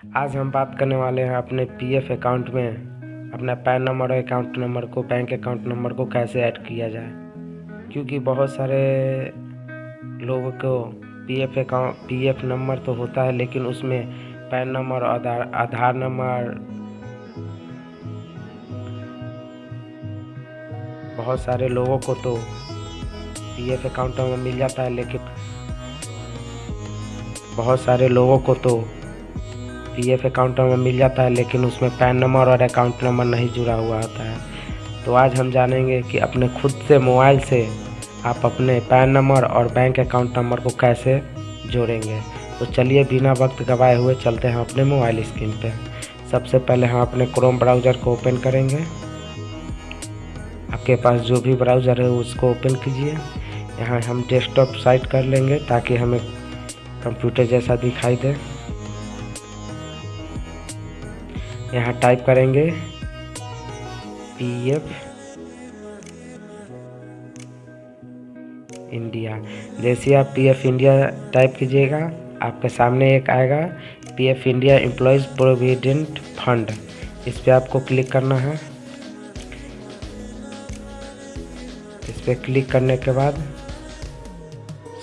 आज हम बात करने वाले हैं अपने पीएफ अकाउंट में, अपना पैन नंबर और अकाउंट नंबर को बैंक अकाउंट नंबर को कैसे ऐड किया जाए। क्योंकि बहुत सारे लोगों को पीएफ अकाउंट पीएफ नंबर तो होता है, लेकिन उसमें PAN number Aadhaar Aadhaar number बहुत सारे लोगों को तो पीएफ अकाउंट में मिल जाता है, लेकिन बहुत सारे लोगों को तो पीएफ अकाउंट में मिल जाता है, लेकिन उसमें पैन नंबर और अकाउंट नंबर नहीं जुड़ा हुआ होता है। तो आज हम जानेंगे कि अपने खुद से मोबाइल से आप अपने पैन नंबर और बैंक अकाउंट नंबर को कैसे जोड़ेंगे। तो चलिए बिना वक्त गवाए हुए चलते हैं अपने मोबाइल स्क्रीन पे। सबसे पहले हम अपने क्रोम ब्राउज़र को ओपन करेंगे। आपके पास जो भी ब्राउज़र है, उसको ओपन कीजिए। यहाँ हम डेस्कटॉप साइट कर लेंगे ताकि हमें कंप्यूटर जैसा दिखाई दे। यहाँ टाइप करेंगे पी एफ़ इंडिया जैसे आप पी एफ़ इंडिया टाइप कीजिएगा, आपके सामने एक आएगा P F India employees provident fund इस पर आपको क्लिक करना है। इस पर क्लिक करने के बाद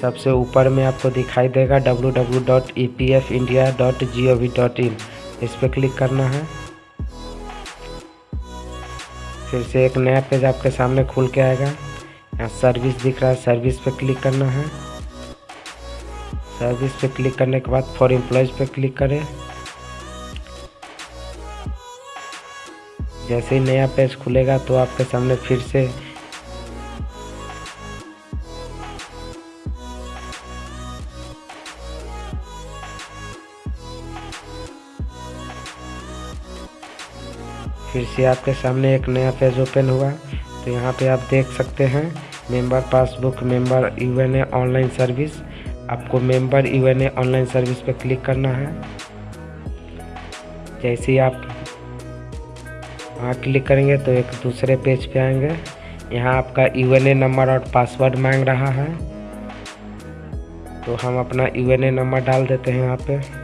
सबसे ऊपर में आपको दिखाई देगा W W dot E P F India G O V in इस पर क्लिक करना है। फिर से एक नया पेज आपके सामने खुल के आएगा। यहाँ सर्विस दिख रहा है सर्विस पे क्लिक करना है। सर्विस पे क्लिक करने के बाद फॉर एम्प्लॉयज़ पे क्लिक करें। जैसे ही नया पेज खुलेगा तो आपके सामने फिर से फिर से आपके सामने एक नया पेज ओपन हुआ। तो यहाँ पे आप देख सकते हैं member passbook member U N online service आपको member U N online service पे क्लिक करना है। जैसे ही आप वहाँ क्लिक करेंगे तो एक दूसरे पेज पे आएँगे। यहाँ आपका यू एन नंबर और पासवर्ड मांग रहा है। तो हम अपना यू एन नंबर डाल देते हैं यहाँ पे।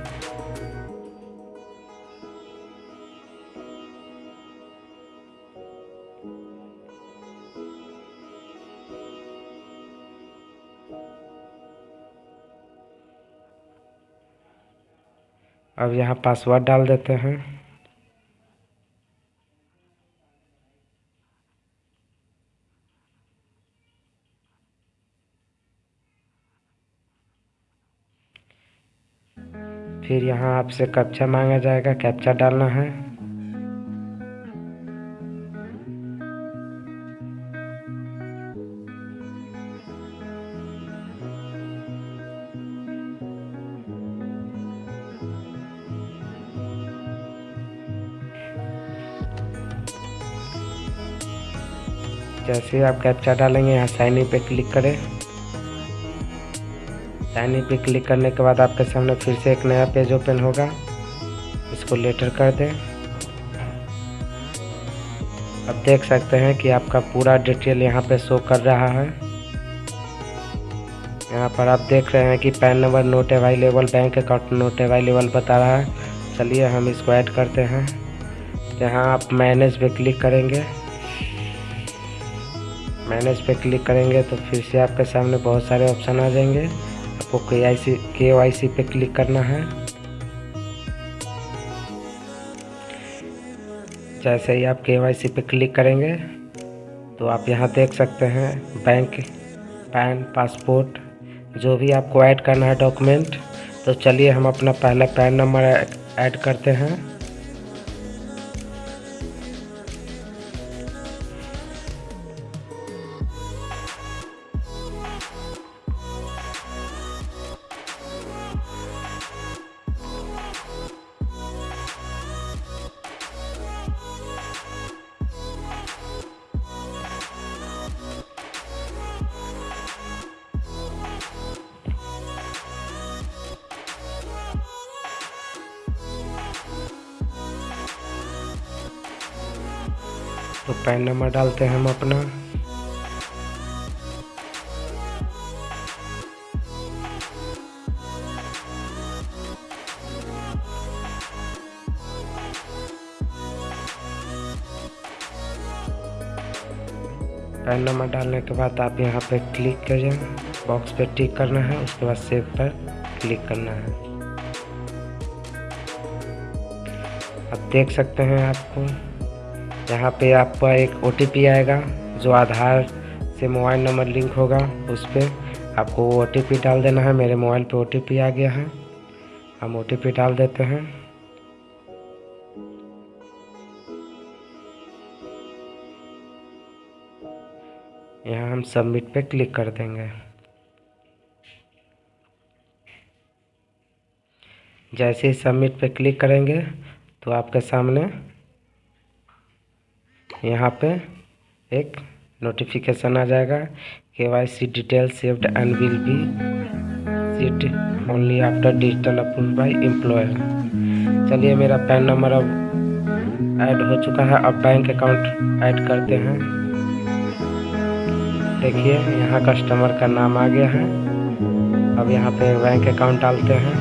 अब यहाँ पासवर्ड डाल देते हैं। फिर यहाँ आपसे कैप्चा मांगा जाएगा कैप्चा डालना है। जैसे आप कैप्चा डालेंगे, यहाँ साइन इन पे क्लिक करें। साइन इन पे क्लिक करने के बाद आपके सामने फिर से एक नया पेज ओपन होगा। इसको लेटर कर दें। अब देख सकते हैं कि आपका पूरा डिटेल यहाँ पे शो कर रहा है। यहाँ पर आप देख रहे हैं कि PAN number not available bank account not available बता रहा है। चलिए हम इसको ऐड करते हैं। यहाँ आप मैनेज पे क्लिक करेंगे। मैनेज पे क्लिक करेंगे तो फिर से आपके सामने बहुत सारे ऑप्शन आ जाएँगे। आपको के आई सी के वाई सी पे क्लिक करना है। जैसे ही आप के वाई सी पे क्लिक करेंगे तो आप यहाँ देख सकते हैं बैंक पैन पासपोर्ट जो भी आपको ऐड करना है डॉक्यूमेंट तो चलिए हम अपना पहला पैन नंबर ऐड करते हैं। तो पैन नंबर डालते हैं हम अपना। पैन नंबर डालने के बाद आप यहाँ पे क्लिक करें बॉक्स पे टिक करना है, उसके बाद सेव पर क्लिक करना है। आप देख सकते हैं आपको। यहाँ पे आपका एक ओटीपी आएगा, जो आधार से मोबाइल नंबर लिंक होगा, उस पर आपको वो ओ डाल देना है। मेरे मोबाइल पे ओटीपी आ गया है। हम OTP डाल देते हैं। यहाँ हम सबमिट पे क्लिक कर देंगे। जैसे ही सबमिट पे क्लिक करेंगे तो आपके सामने यहाँ पे एक नोटिफिकेशन आ जाएगा। K Y C detail saved and will be seat only after digital approve by employer चलिए, मेरा पैन नंबर अब ऐड हो चुका है। अब बैंक अकाउंट ऐड करते हैं। देखिए, यहाँ कस्टमर का नाम आ गया है। अब यहाँ पे बैंक अकाउंट डालते हैं।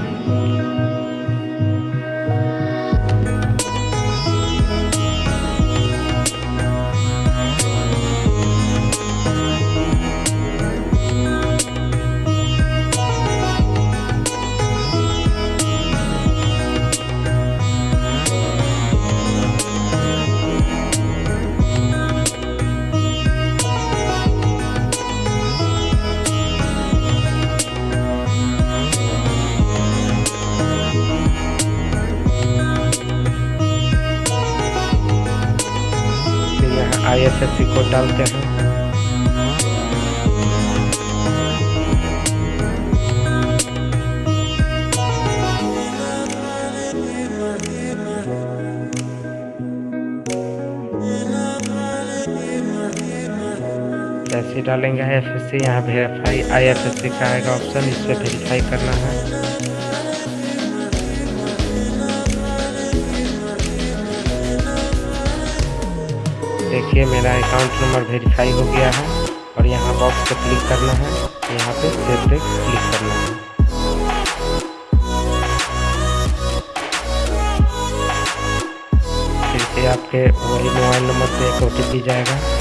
आईएफएससी कोड डालते हैं। जैसे डालेंगे एफ़ एस सी यहाँ verify I F S C का आएगा ऑप्शन इस पर वेरीफाई करना है। देखिए, मेरा अकाउंट नंबर वेरीफाई हो गया है और यहाँ बॉक्स पर क्लिक करना है। यहाँ पे सेव पे क्लिक करना है। फिर से आपके वही मोबाइल नंबर पे एक ओ जाएगा।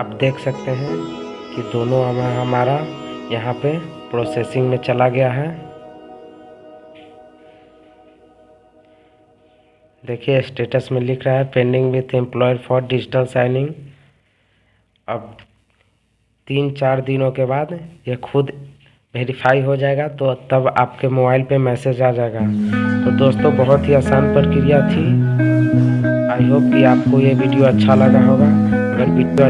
आप देख सकते हैं कि दोनों हमारा यहाँ पे प्रोसेसिंग में चला गया है। देखिए स्टेटस में लिख रहा है pending with employer for digital signing अब तीन चार दिनों के बाद ये खुद वेरीफाई हो जाएगा तो तब आपके मोबाइल पे मैसेज आ जाएगा। तो दोस्तों, बहुत ही आसान प्रक्रिया थी। आई होप कि आपको ये वीडियो अच्छा लगा होगा। अगर वीडियो